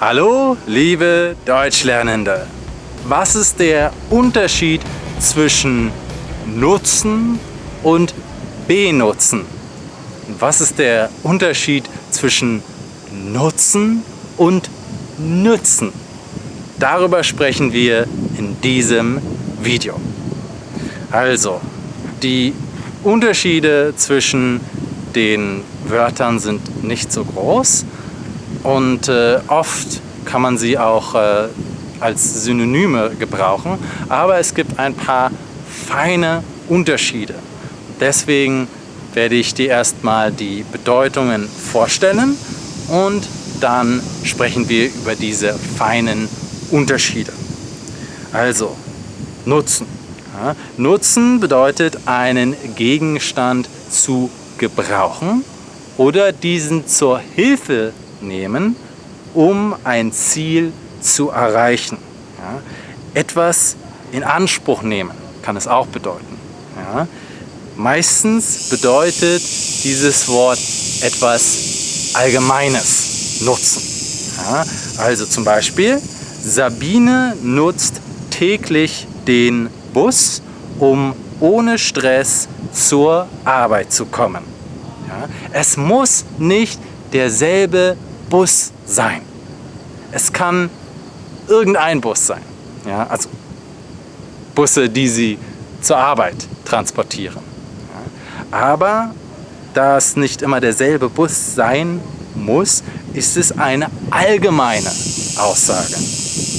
Hallo, liebe Deutschlernende. Was ist der Unterschied zwischen nutzen und benutzen? Was ist der Unterschied zwischen nutzen und nützen? Darüber sprechen wir in diesem Video. Also, die Unterschiede zwischen den Wörtern sind nicht so groß und äh, oft kann man sie auch äh, als Synonyme gebrauchen, aber es gibt ein paar feine Unterschiede. Deswegen werde ich dir erstmal die Bedeutungen vorstellen und dann sprechen wir über diese feinen Unterschiede. Also, Nutzen. Ja, Nutzen bedeutet einen Gegenstand zu gebrauchen oder diesen zur Hilfe nehmen, um ein Ziel zu erreichen. Ja, etwas in Anspruch nehmen kann es auch bedeuten. Ja, meistens bedeutet dieses Wort etwas Allgemeines, Nutzen. Ja, also zum Beispiel, Sabine nutzt täglich den Bus, um ohne Stress zur Arbeit zu kommen. Ja, es muss nicht derselbe Bus sein. Es kann irgendein Bus sein. Ja, also Busse, die Sie zur Arbeit transportieren. Aber da es nicht immer derselbe Bus sein muss, ist es eine allgemeine Aussage,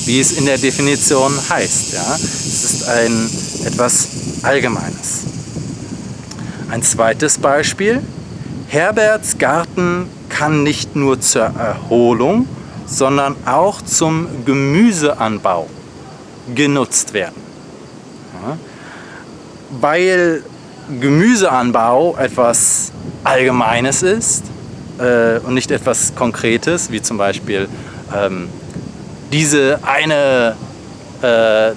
wie es in der Definition heißt. Ja? Es ist ein etwas Allgemeines. Ein zweites Beispiel. Herberts Garten kann nicht nur zur Erholung, sondern auch zum Gemüseanbau genutzt werden. Weil Gemüseanbau etwas Allgemeines ist äh, und nicht etwas Konkretes, wie zum Beispiel ähm, diese eine äh,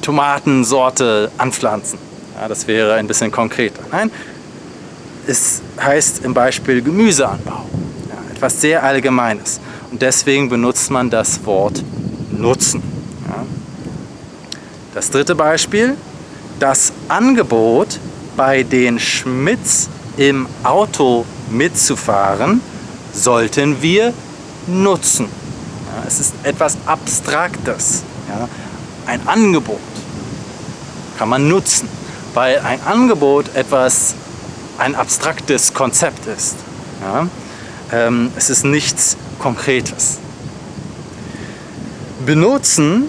Tomatensorte anpflanzen. Ja, das wäre ein bisschen konkreter. Nein, es heißt im Beispiel Gemüseanbau. Etwas sehr Allgemeines. Und deswegen benutzt man das Wort nutzen. Ja. Das dritte Beispiel, das Angebot bei den Schmitz im Auto mitzufahren, sollten wir nutzen. Ja, es ist etwas Abstraktes. Ja. Ein Angebot kann man nutzen, weil ein Angebot etwas, ein abstraktes Konzept ist. Ja. Ähm, es ist nichts Konkretes. Benutzen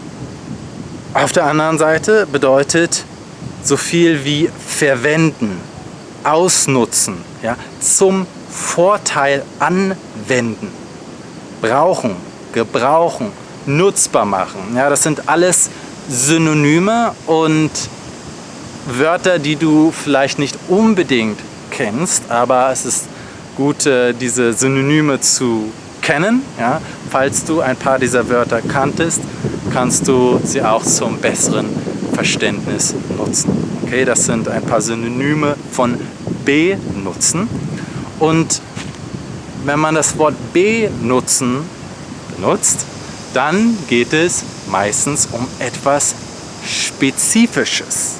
auf der anderen Seite bedeutet so viel wie verwenden, ausnutzen, ja, zum Vorteil anwenden, brauchen, gebrauchen, nutzbar machen. Ja, das sind alles Synonyme und Wörter, die du vielleicht nicht unbedingt kennst, aber es ist gut, äh, diese Synonyme zu kennen. Ja? Falls du ein paar dieser Wörter kanntest, kannst du sie auch zum besseren Verständnis nutzen. Okay, das sind ein paar Synonyme von benutzen. Und wenn man das Wort benutzen benutzt, dann geht es meistens um etwas Spezifisches.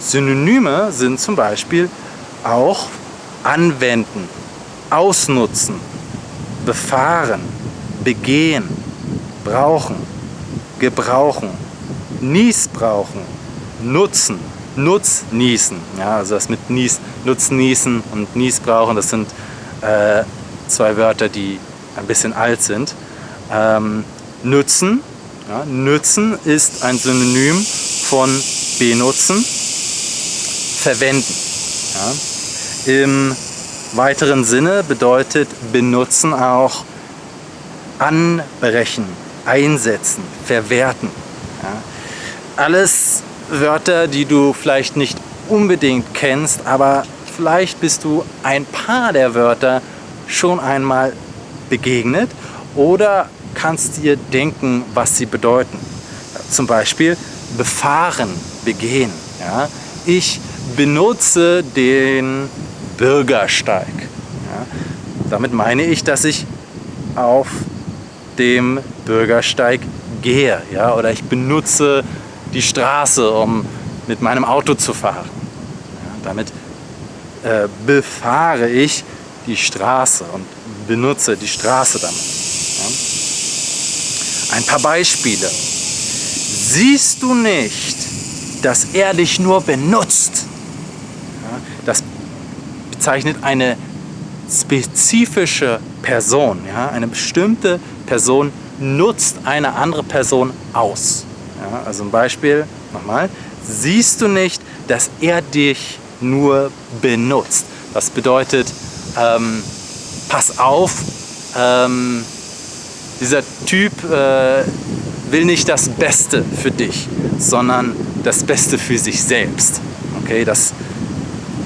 Synonyme sind zum Beispiel auch anwenden, ausnutzen, befahren, begehen, brauchen, gebrauchen, niesbrauchen, nutzen, nutznießen. Ja, also das mit nies, nutznießen und niesbrauchen, das sind äh, zwei Wörter, die ein bisschen alt sind. Ähm, nützen, ja, nützen ist ein Synonym von benutzen, verwenden. Ja. Im weiteren Sinne bedeutet benutzen auch anbrechen, einsetzen, verwerten. Ja. Alles Wörter, die du vielleicht nicht unbedingt kennst, aber vielleicht bist du ein paar der Wörter schon einmal begegnet oder kannst dir denken, was sie bedeuten. Zum Beispiel befahren, begehen. Ja. Ich benutze den Bürgersteig. Ja, damit meine ich, dass ich auf dem Bürgersteig gehe. Ja? Oder ich benutze die Straße, um mit meinem Auto zu fahren. Ja, damit äh, befahre ich die Straße und benutze die Straße damit. Ja? Ein paar Beispiele. Siehst du nicht, dass er dich nur benutzt? Bezeichnet eine spezifische Person. Ja? Eine bestimmte Person nutzt eine andere Person aus. Ja, also ein Beispiel, nochmal. Siehst du nicht, dass er dich nur benutzt? Das bedeutet, ähm, pass auf, ähm, dieser Typ äh, will nicht das Beste für dich, sondern das Beste für sich selbst. Okay, das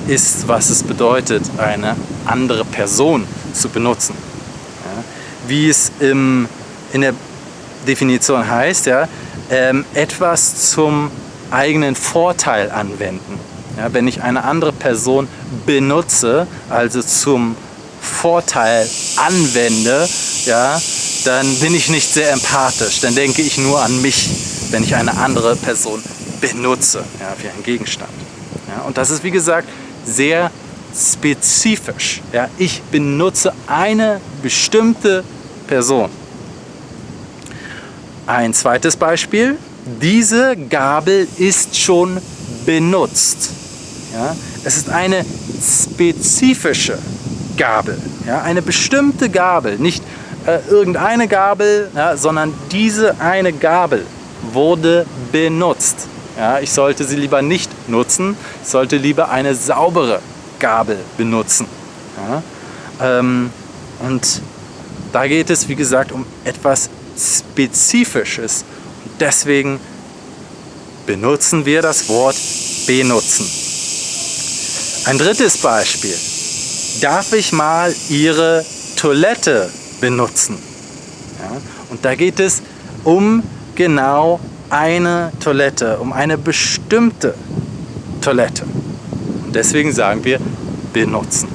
ist, was es bedeutet, eine andere Person zu benutzen. Ja, wie es im, in der Definition heißt, ja, ähm, etwas zum eigenen Vorteil anwenden. Ja, wenn ich eine andere Person benutze, also zum Vorteil anwende, ja, dann bin ich nicht sehr empathisch. Dann denke ich nur an mich, wenn ich eine andere Person benutze, ja, wie ein Gegenstand. Ja, und das ist, wie gesagt, sehr spezifisch. Ja, ich benutze eine bestimmte Person. Ein zweites Beispiel. Diese Gabel ist schon benutzt. Ja, es ist eine spezifische Gabel, ja, eine bestimmte Gabel, nicht äh, irgendeine Gabel, ja, sondern diese eine Gabel wurde benutzt. Ja, ich sollte sie lieber nicht nutzen, ich sollte lieber eine saubere Gabel benutzen. Ja, ähm, und da geht es, wie gesagt, um etwas Spezifisches. Und deswegen benutzen wir das Wort benutzen. Ein drittes Beispiel. Darf ich mal Ihre Toilette benutzen? Ja, und da geht es um genau eine Toilette, um eine bestimmte Toilette. Und deswegen sagen wir benutzen.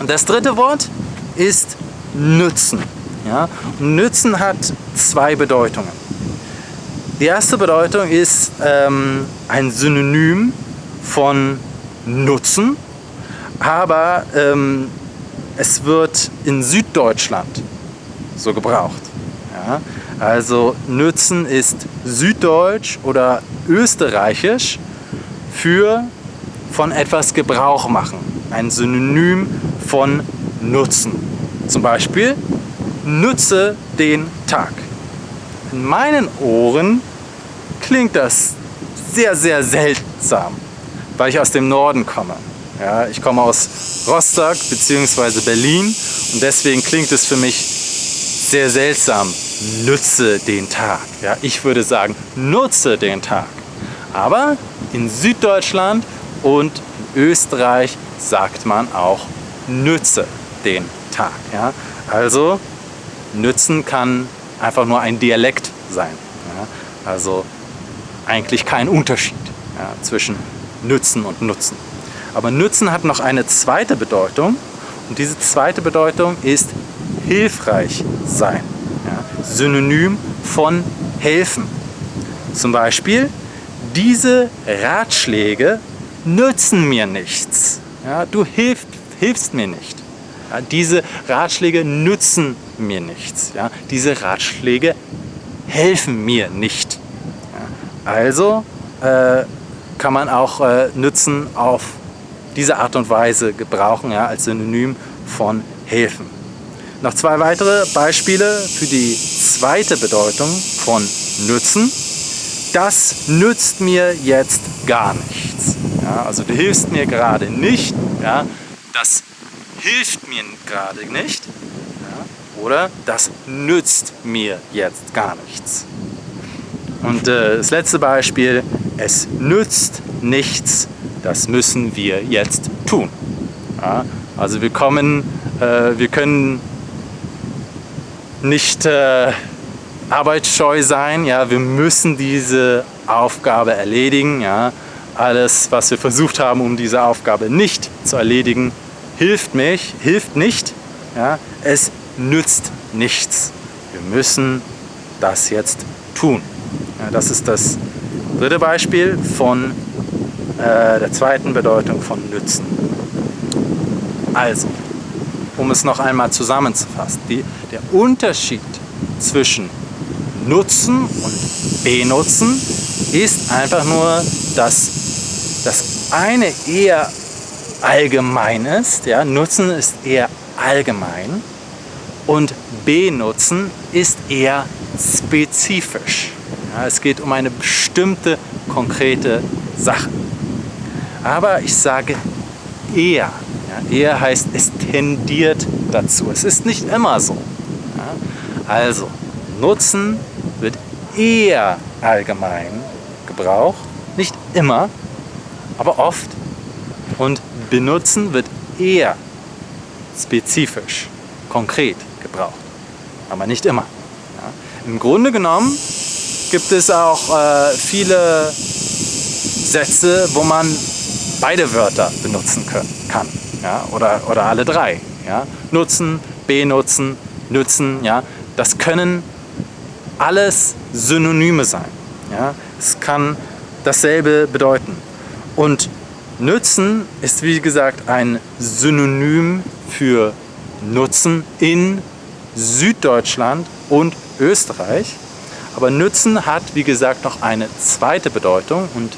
Und das dritte Wort ist nützen. Ja? nützen hat zwei Bedeutungen. Die erste Bedeutung ist ähm, ein Synonym von Nutzen, aber ähm, es wird in Süddeutschland so gebraucht. Ja? Also Nützen ist süddeutsch oder österreichisch für von etwas Gebrauch machen. Ein Synonym von Nutzen. Zum Beispiel nütze den Tag. In meinen Ohren klingt das sehr, sehr seltsam, weil ich aus dem Norden komme. Ja, ich komme aus Rostock bzw. Berlin und deswegen klingt es für mich sehr seltsam. Nütze den Tag. Ja, ich würde sagen, nutze den Tag. Aber in Süddeutschland und in Österreich sagt man auch nütze den Tag. Ja? Also nützen kann einfach nur ein Dialekt sein. Ja? Also eigentlich kein Unterschied ja, zwischen nützen und nutzen. Aber nützen hat noch eine zweite Bedeutung und diese zweite Bedeutung ist hilfreich sein. Ja? Synonym von helfen. Zum Beispiel, diese Ratschläge nützen mir nichts. Ja, du hilft, hilfst mir nicht. Ja, diese Ratschläge nützen mir nichts. Ja? Diese Ratschläge helfen mir nicht. Also äh, kann man auch äh, Nützen auf diese Art und Weise gebrauchen, als Synonym von helfen. Noch zwei weitere Beispiele für die zweite Bedeutung von nützen. Das nützt mir jetzt gar nichts. Ja, also du hilfst mir gerade nicht. Ja, das hilft mir gerade nicht ja, oder das nützt mir jetzt gar nichts. Und äh, das letzte Beispiel, es nützt nichts, das müssen wir jetzt tun. Ja, also wir kommen, äh, wir können nicht äh, arbeitsscheu sein, ja, wir müssen diese Aufgabe erledigen. Ja. Alles, was wir versucht haben, um diese Aufgabe nicht zu hilft mich, hilft nicht. Ja? Es nützt nichts. Wir wir müssen das jetzt tun. Ja, das ist das dritte Beispiel von äh, der zweiten Bedeutung von nützen. Also, um es noch einmal zusammenzufassen, die, der Unterschied zwischen nutzen und benutzen ist einfach nur, dass das eine eher allgemein ist, ja, nutzen ist eher allgemein und benutzen ist eher spezifisch. Ja, es geht um eine bestimmte konkrete Sache. Aber ich sage eher. Ja, eher heißt, es tendiert dazu. Es ist nicht immer so. Ja, also, Nutzen wird eher allgemein gebraucht, nicht immer, aber oft. Und benutzen wird eher spezifisch, konkret gebraucht, aber nicht immer. Ja. Im Grunde genommen gibt es auch äh, viele Sätze, wo man beide Wörter benutzen können, kann ja, oder, oder alle drei. Ja. Nutzen, benutzen, nützen, ja. das können alles Synonyme sein. Ja? Es kann dasselbe bedeuten. Und nützen ist wie gesagt ein Synonym für nutzen in Süddeutschland und Österreich. Aber nützen hat wie gesagt noch eine zweite Bedeutung und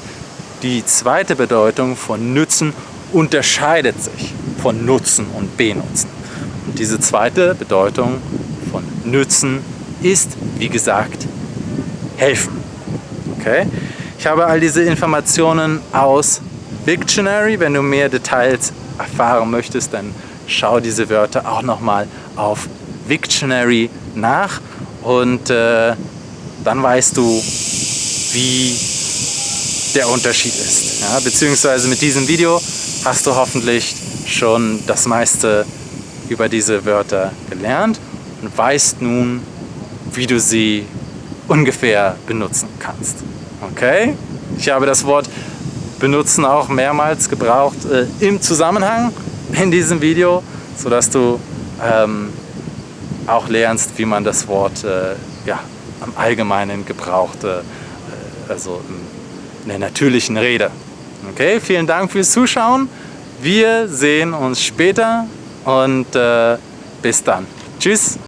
die zweite Bedeutung von nützen unterscheidet sich von nutzen und benutzen. Und diese zweite Bedeutung von nützen ist, wie gesagt, helfen. Okay? Ich habe all diese Informationen aus Dictionary. Wenn du mehr Details erfahren möchtest, dann schau diese Wörter auch nochmal auf Dictionary nach und äh, dann weißt du, wie der Unterschied ist. Ja, beziehungsweise mit diesem Video hast du hoffentlich schon das meiste über diese Wörter gelernt und weißt nun, wie du sie ungefähr benutzen kannst. Okay? Ich habe das Wort benutzen auch mehrmals gebraucht äh, im Zusammenhang in diesem Video, sodass du ähm, auch lernst, wie man das Wort äh, ja, am Allgemeinen gebraucht, äh, also in der natürlichen Rede. Okay, vielen Dank fürs Zuschauen. Wir sehen uns später und äh, bis dann. Tschüss.